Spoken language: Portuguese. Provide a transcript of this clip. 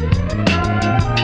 Música